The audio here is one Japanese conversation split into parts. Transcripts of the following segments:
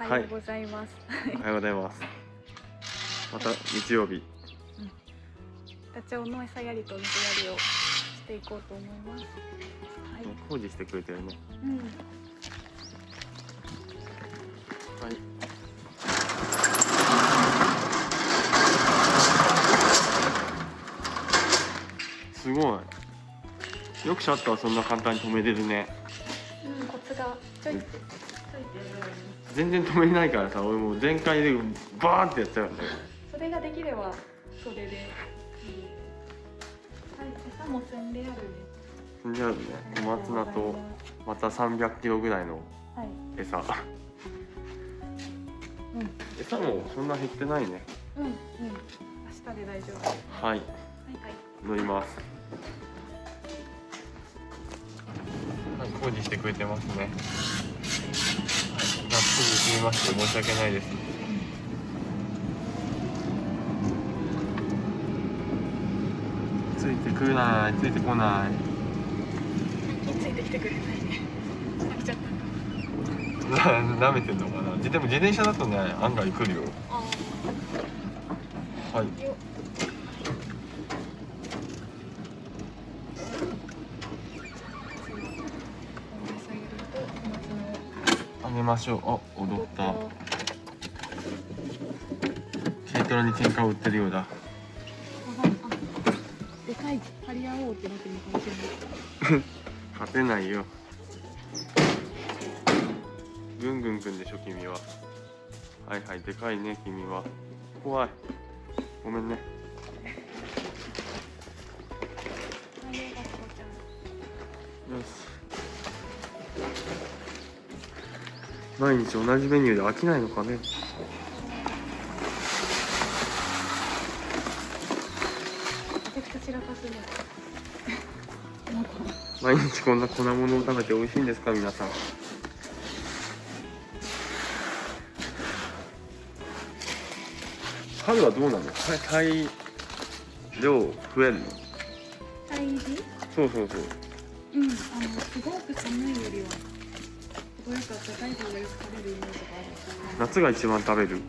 おはようございます。おはようございます。また日曜日。ダチョウの餌やりと水やりをしていこうと思います。はい。工事してくれてるねうん。はい。すごい。よくシャッターそんな簡単に止めれるね。うん、コツがちょい全然止めれないからさ俺もう全開でバーンってやっちゃうんだよそれができれば、それで。いいはい、餌も積んであるね。そんじゃあるね小松菜とまた300キロぐらいのはい。餌うん。餌もそんな減ってないねうん、うん。明日で大丈夫。はい、はいはい。乗りますはい工事してくれてますねすみまして申し訳ないです。ついてくるない。ついてこない。ついてきてくれない。ね。飽きちゃった。な舐めてんのかな。ででも自転車だとね案外来るよ。あはいあ、よ。あげましょう。あ踊った。軽トラに喧嘩を売ってるようだ。でかい張り合おうってなってるのかもしれない。勝てないよ。ぐんぐんくんでしょ君は。はいはいでかいね君は。怖い。ごめんね。よし。毎日同じメニューで飽きないのかね。毎日こんな粉物を食べて美味しいんですか皆さん。春はどうなの？体体量増えるの？体重？そうそうそう。うん、あのすごく寒いよりは。夏が一番食べる。う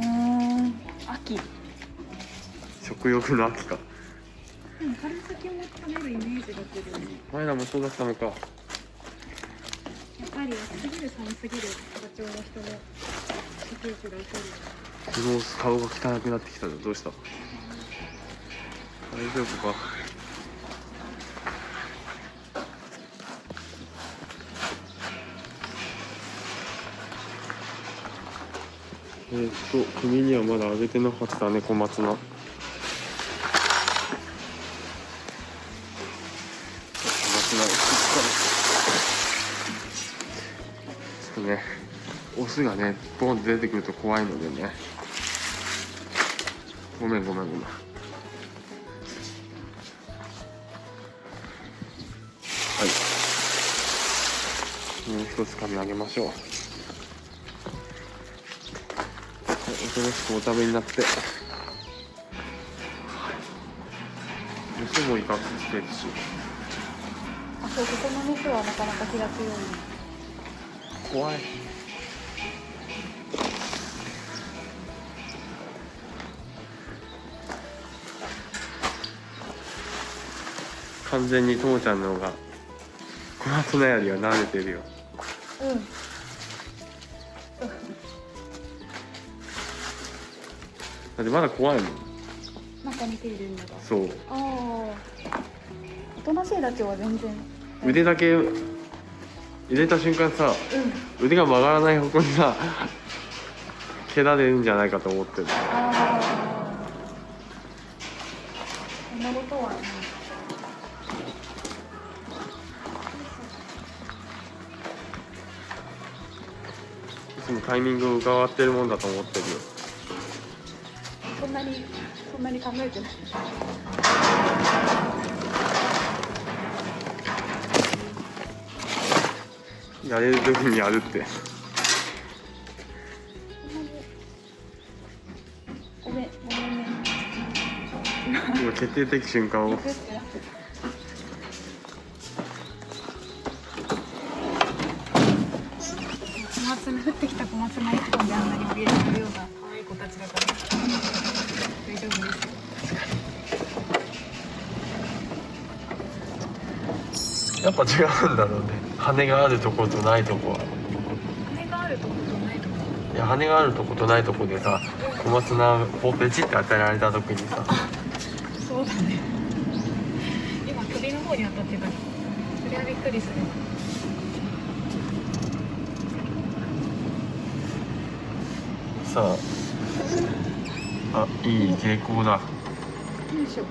ーん、秋。食欲の秋か。でも春先も食べるイメージがする前らもそうだったのか。やっぱり暑すぎる寒すぎる課長の人の食欲が起こる。昨日顔が汚くなってきたぞ。どうした？大丈夫か？えー、っと君にはまだあげてなかったね小松菜。小松菜をしっかり。ちょっとねオスがねボンって出てくると怖いのでね。ごめんごめんごめん。はい。もう一つ紙あげましょうはいおとなしくお食べになってよそもいかつしてるしあ、そう、ここの店はなかなか気が強い。怖い完全にともちゃんの方が小松菜よりは慣れてるようん。ってまだ怖いもんなんか似ているんだが。そうああ。おとなしいだけは全然。腕だけ入れた瞬間さうん。腕が曲がらない方向にさ蹴られるんじゃないかと思ってるああ。そんなことはない。いつもタイミングを伺ってるもんだと思ってるよそんなに、そんなに考えてない。やれる時にやるって。ごめん、ごめんね。今決定的瞬間を行くってなってる小松菜降ってきた小松菜一本であんなに怯えてるような可愛い子たちだから大丈夫ですよやっぱ違うんだろうね。羽があるとことないとこは。羽があるとことないとこ。いや羽があるとことないとこでさ小松菜をペチって当てられた時にさ。そうだね。今首の方に当たってた。それはびっくりする。さあ。あいい傾向だ。よいしょ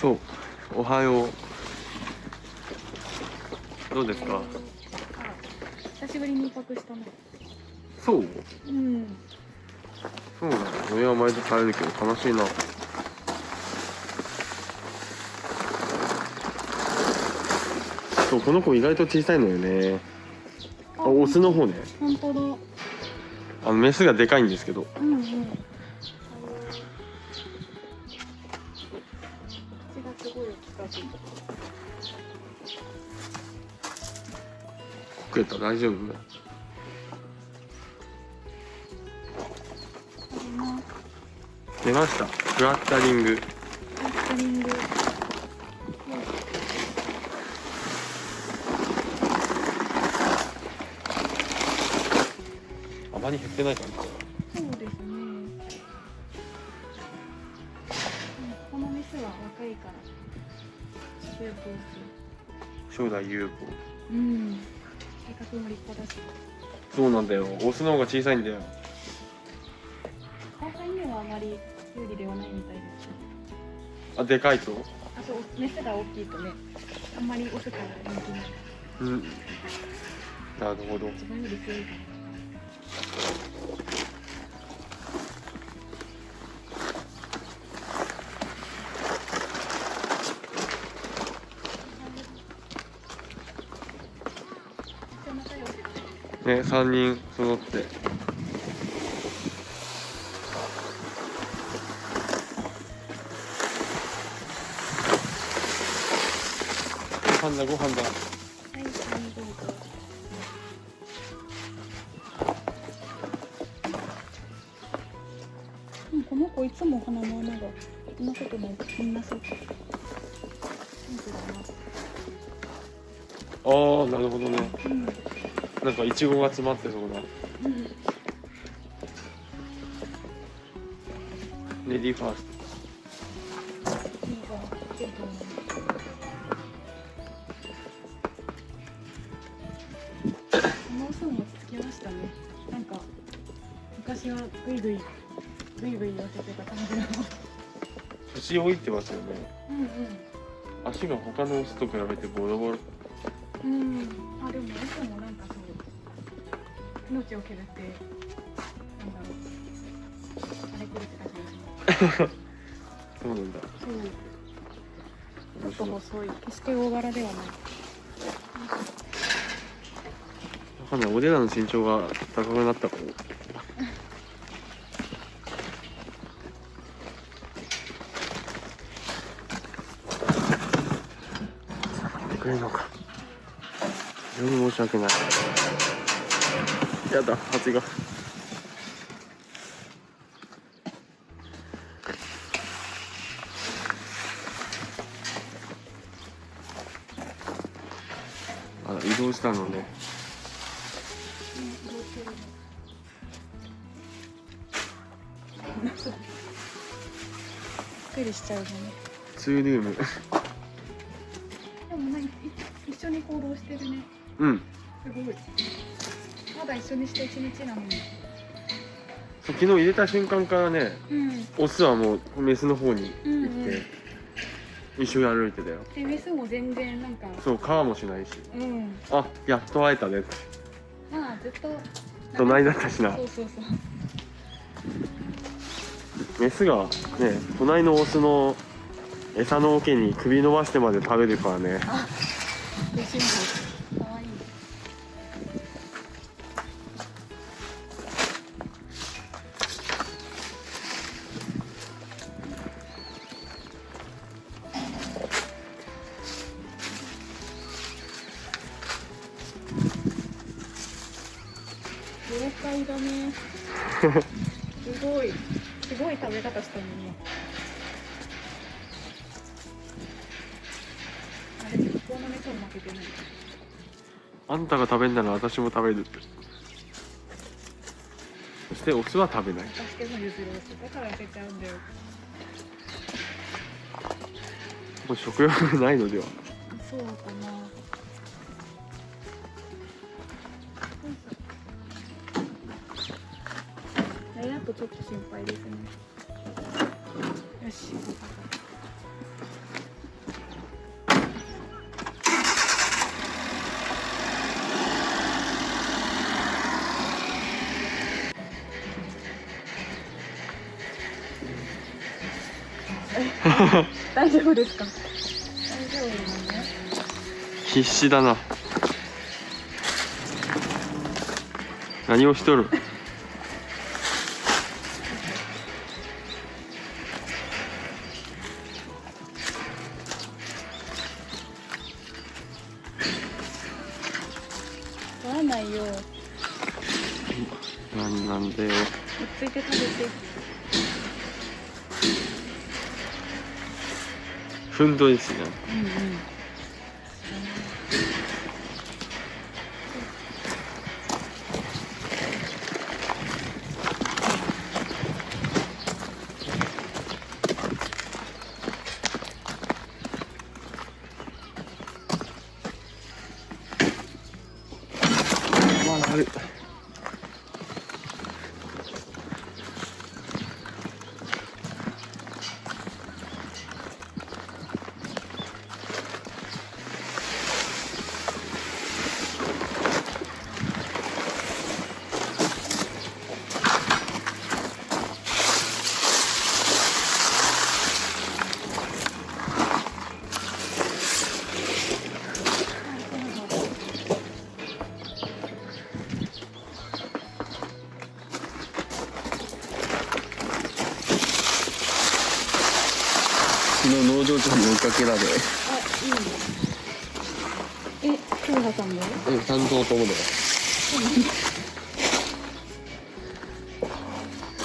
そうおはよう。どうですか？久しぶりに一泊したね。そう？うん。そうなの？俺は毎度帰るけど悲しいな。そうこの子意外と小さいのよね。あオスの方ね。本当だあのメスがでかいんですけど。うんうん。こけた大丈夫？今出ましたフラッタリングフラッタリング。あまり減ってないかなそうですね。このメスは若いから。将来有。うん。性格も立派だし。そうなんだよオスの方が小さいんだよにはあまり有利ではないみたいです。あでかいと？あ、そう、メスが大きいとね。あんまりオスから人気ない。うんなるほど一番より強いから。ね3人揃ってご飯だご飯だうん、この子いつも鼻の穴がそんなことないみんなそう。ああなるほどねうん。なんかイチゴが詰まってそうなうん。レディーファースいいが出ると思う。もうすぐ落ち着きましたね。なんか昔はぐいぐいぐいぐい寄せてた感じの。ト年老いてますよねうん足が他のオスと比べてボロボロうん。うん。あでもいつもなんか命を削ってなんだろうあれくれてた気がします。そうなんだそう。ちょっと細い。決して大柄ではない。わかんない俺らの身長が高くなったかもってくれるのか非常に申し訳ないやだ蜂があら移動したのねびっくりしちゃうよね。ツールームでもなんかい一緒に行動してるね。うんすごい。まだ一緒にして一日なのに。そう昨日入れた瞬間からねうん。オスはもうメスの方にうん行って、うん。一緒に歩いてたよでメスも全然なんか。そう皮もしないしうん。あやっと会えたねってまあずっと。隣だったしなそうそうそう。メスがね隣のオスの餌の桶に首伸ばしてまで食べるからねいだね。すごいすごい食べ方したのに。あれ結構の熱も負けてない。あんたが食べんなら私も食べるって。そしてオスは食べない。私でも譲ろうってだからちゃうんだよ。もう食欲がないのでは。そうかなちょっと心配ですね。よし。大丈夫ですか？大丈夫なの必死だな。何をしとる？ふんどいですねうんうんまだある昨日農場長に追いかけられあ、いいね。え、京香さんも？うん担当ともだよ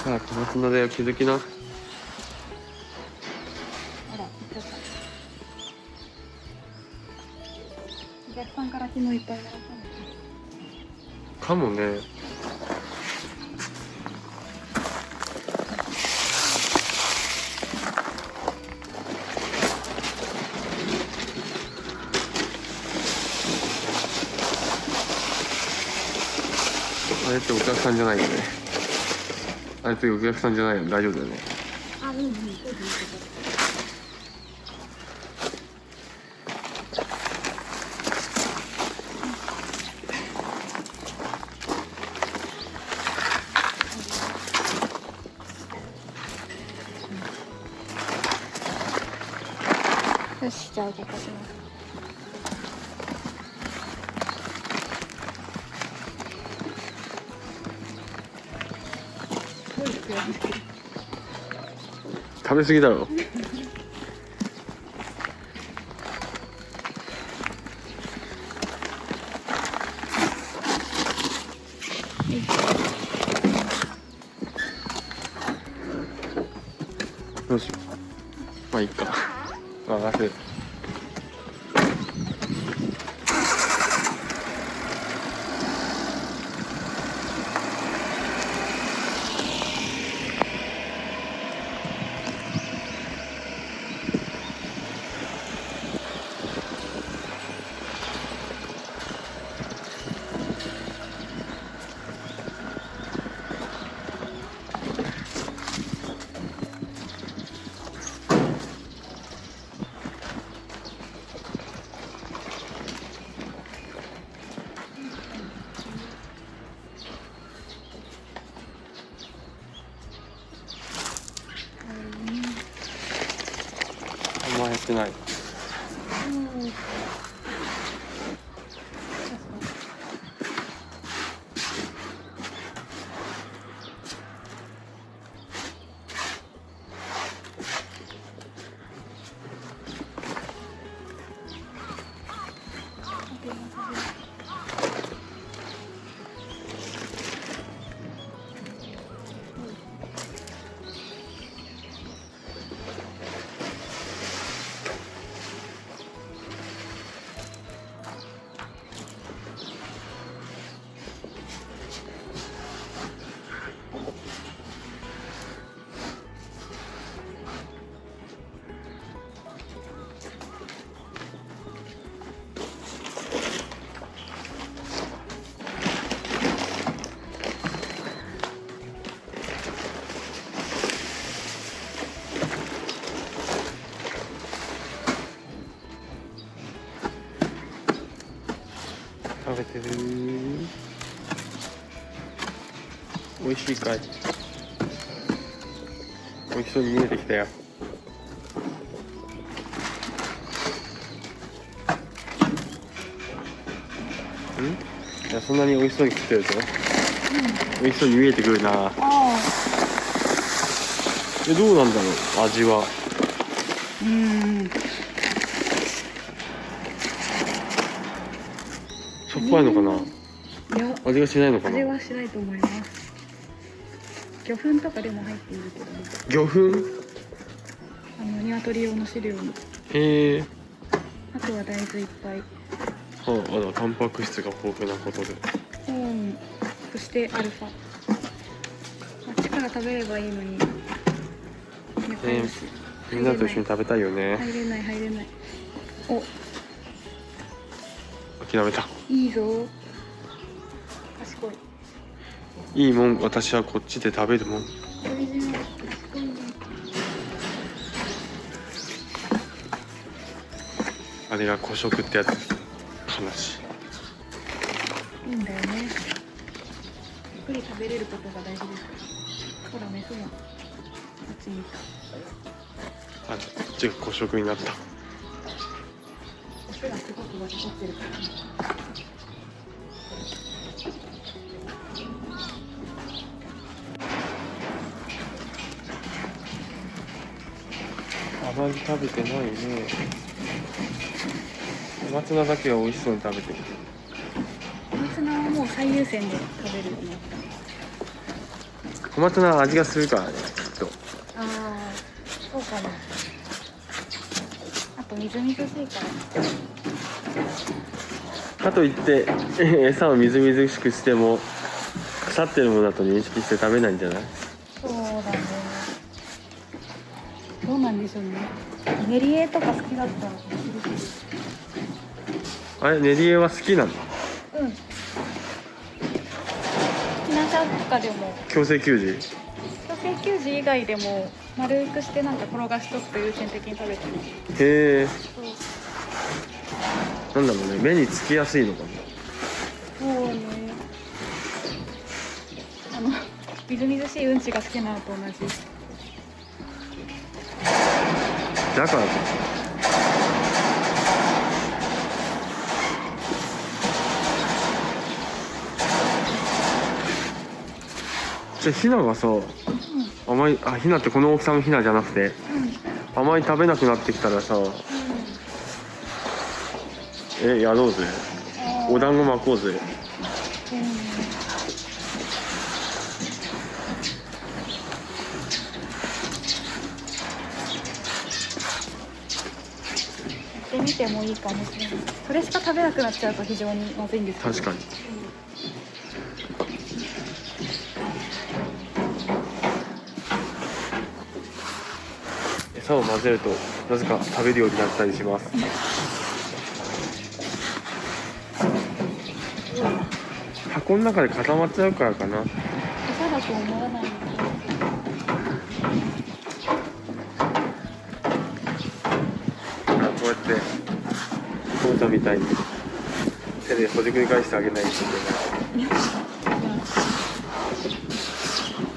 ああ小松菜だよ気づきなあら。お客さんから昨日いっぱいもらったの。かもね客さんじゃないよね。あれってお客さんじゃないよね。大丈夫だよね。ですごい悔しい。食べ過ぎだろ。よし。まあいいか。任せる。あん美味しいかい。美味しそうに見えてきたよ。ん？いやそんなに美味しそうに食ってると？美味しそうに見えてくるな。えどうなんだろう？味は。うん。しょっぱいのかな？いや。味がしないのかな？味はしないと思います魚粉とかでも入っているけど。ね魚粉？あの鶏用の飼料にへえ。あとは大豆いっぱい。はあ、あらタンパク質が豊富なことで。うんそしてアルファ。あっちから食べればいいのに。ねみんなと一緒に食べたいよね。入れない入れないお。諦めた。いいぞ。賢いいいもん私はこっちで食べるもん。あれが古食ってやつ悲しい。いいんだよね。ゆっくり食べれることが大事です。ほらメスも。あっちにいた。あこっちが古食になった。オスがすごく割り取ってるからまり食べてないね。小松菜だけは美味しそうに食べてる。小松菜はもう最優先で食べるようになっ小松菜は味がするからねきっと。たああそうかなあとみずみずしいから。かといって 餌をみずみずしくしても腐ってるものだと認識して食べないんじゃないそうだねどうなんでしょうね練り絵とか好きだったらあれ練り絵は好きなのうん。避難者とかでも。強制給仕？女性給仕以外でも丸くしてなんか転がしとくと優先的に食べてる。へえ。なんだろうね。目につきやすいのかもそうね。あのみずみずしいうんちが好きなのと同じだからかじゃあひながさ甘いあひなってこの大きさのひなじゃなくてうん。うん甘い食べなくなってきたらさえやろうぜ。うんお団子巻こうぜうんやってみてもいいかいそれしか食べなくなっちゃうと非常にまずいんですけど。確かに餌を混ぜるとなぜか食べるようになったりします。箱の中で固まっちゃうからかな。餌だと思わないのこうやって父ちゃんみたいに手でほじくり返してあげないといけない。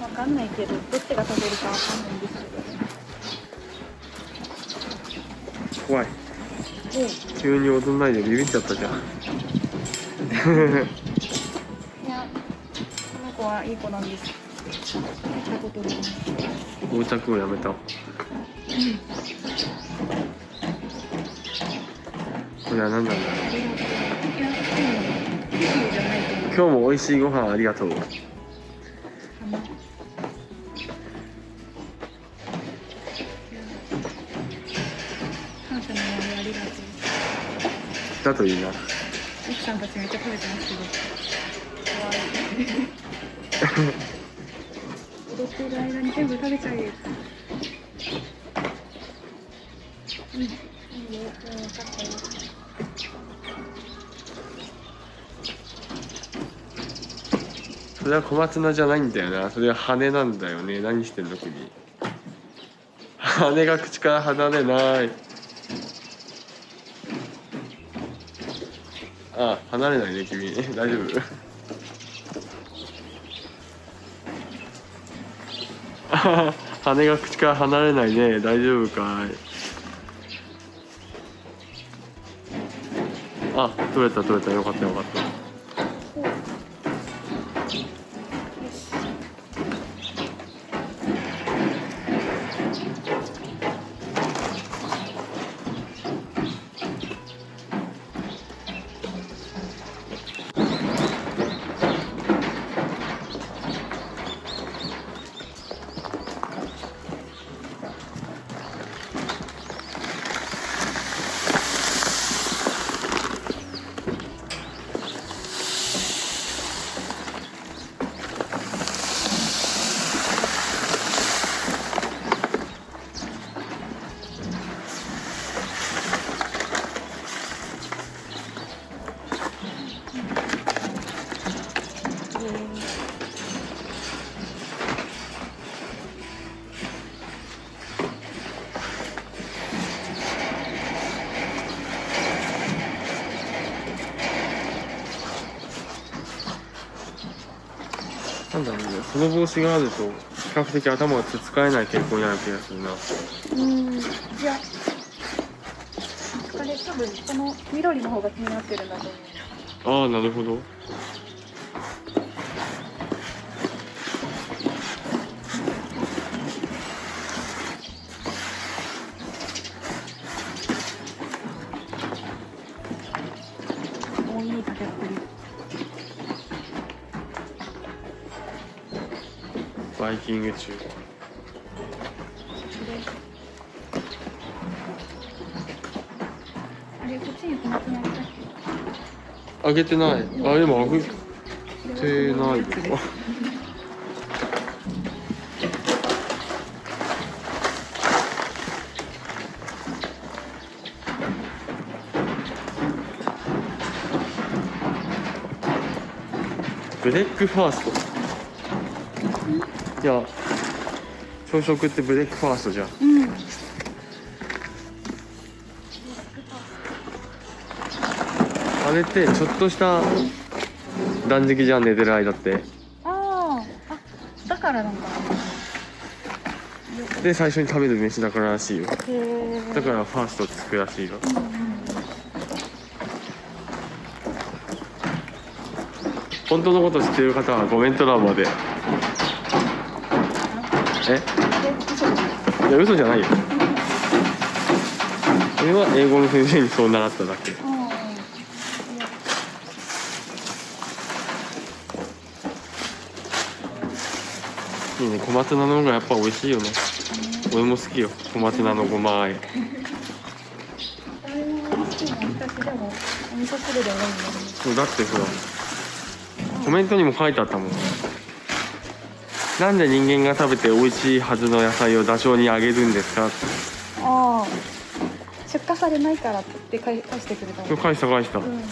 わかんないけどどっちが食べるかわかんないんです怖い。けど急に踊んないでビビっちゃったじゃん。いやこの子はいい子なんです。見たことない。横着をやめた。これは何なんだろう今日も美味しいご飯ありがとう。かな感謝の思いありがとうだといいな。奥さんたちめっちゃ食べてますけど。踊ってる間に全部食べちゃえうんいいようん分かったよそれは小松菜じゃないんだよな。それは羽なんだよね。何してんの君。羽が口から離れない。あ離れないね君。大丈夫？羽が口から離れないね。大丈夫かい？あ取れた取れた。よかったよかった。なんだろうねその帽子があると比較的頭がつっつかえない傾向にある気がするな。うん。いやあれ多分この緑の方が気になってるんだと思う。ああなるほどキング中。あげてない。あ今あげてけないよbreakfast いや朝食って breakfast じゃん。うん。あれってちょっとした断食じゃん寝てる間って。あー。あだからなんだで最初に食べる飯だかららしいよ。へえだから fast つくらしいよ。うんうん本当のこと知ってる方はコメント欄までえ？え嘘いや嘘じゃないよ。俺は英語の先生にそう習っただけ。いやいいね。小松菜の方がやっぱ美味しいよね。俺も好きよ。小松菜のごまあえ。だよねそうだってほらコメントにも書いてあったもんなんで人間が食べて美味しいはずの野菜をダチョウにあげるんですか？ああ出荷されないからって返返してくれた返した返した。うん。規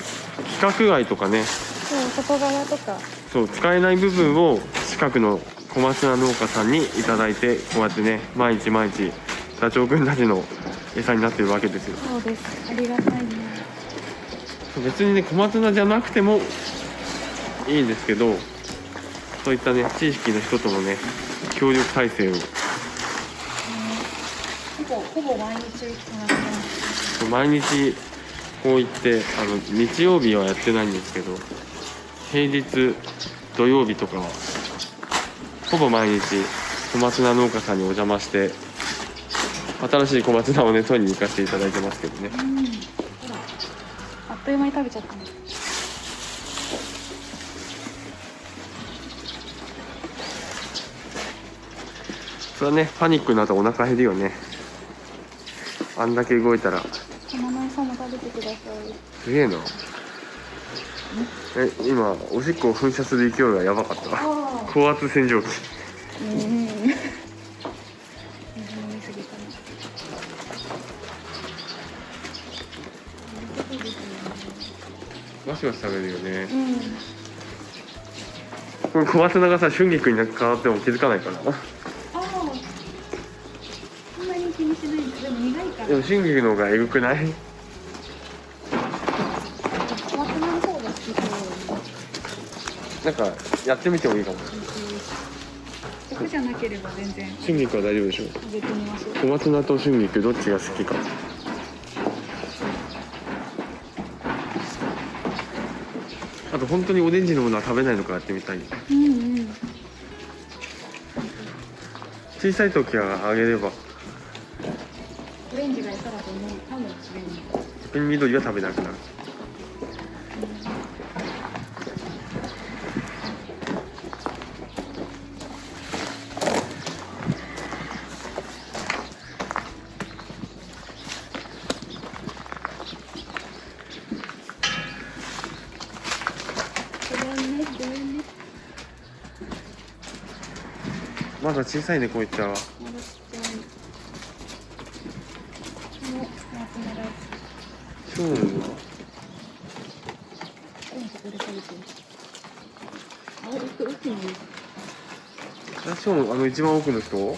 格外とかね。そう外側とか。そう使えない部分を近くの小松菜農家さんにいただいてこうやってね毎日毎日ダチョウくんたちの餌になってるわけですよ。そうです。ありがたいね。別にね小松菜じゃなくてもいいんですけどそういったね地域の人とのね協力体制を。ほぼほぼ毎日毎日こう言ってあの日曜日はやってないんですけど平日土曜日とかはほぼ毎日小松菜農家さんにお邪魔して新しい小松菜をね取りに行かせていただいてますけどね。うん。あっという間に食べちゃったねそれはね。パニックになったらお腹減るよね。あんだけ動いたら。花の餌も食べてください。すげえな。え今おしっこを噴射する勢いがやばかった。高圧洗浄機。うん。水飲みすぎたねガシガシ食べるよね。うん。これ小松菜がさ春菊に変わっても気づかないからああそんなに気にしないんだでも苦いからでも春菊の方がエグくない？なんかやってみてもいいかも。食じゃなければ全然。春菊は大丈夫でしょう。小松菜と春菊どっちが好きか。あと本当にオレンジのものは食べないのかやってみたい。うんうん。小さい時はあげればオレンジが餌だと思うかもしれない逆に緑は食べなくなる。まだ小さいねこういった。はまだちっちゃいもう夏の大好ショーンはきうん。ここで食べてるあの一番奥の人？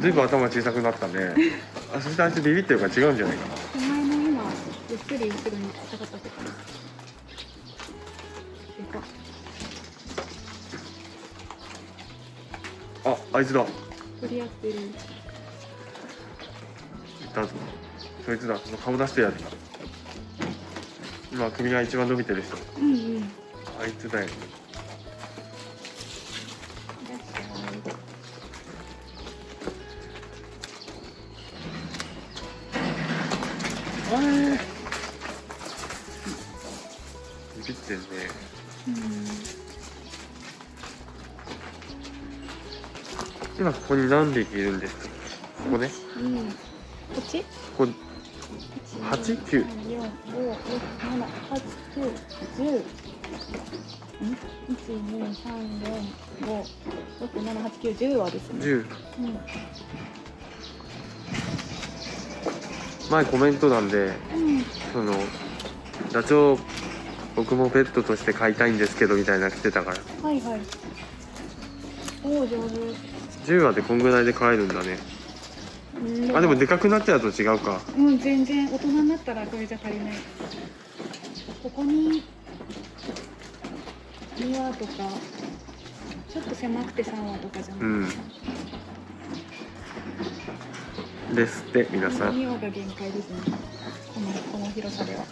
ずいぶん頭小さくなったね。あそしてあいつビビってるから違うんじゃないかな。手前の今ゆっくり後ろに下がったとかでかっああいつだ。い取り合ってるいつだその顔出してやつだ。今首が一番伸びてる人。うんうん。あいつだよ。ゃいあれビビってんね。うん。今ここに何匹いるんですか？ここね。うん。こっち？ここ八九。四五六七八九十。ん一二三四五六七八九十はですね。10うん。前コメント欄でうん。そのダチョウ僕もペットとして飼いたいんですけどみたいなの来てたから。はいはい。おお上手。10話でこんぐらいで飼えるんだね。うんあでもでかくなっちゃうと違うか。うん全然。大人になったらこれじゃ足りない。ここに2羽とかちょっと狭くて3羽とかじゃない、うん。ですって皆さん。2羽が限界ですね。このこの広さでは。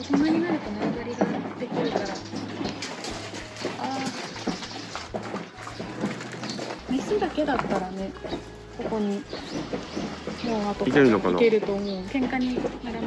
大人になると縄張りがけだったらねここに4羽とかいけるのかな？いけると思う。喧嘩になら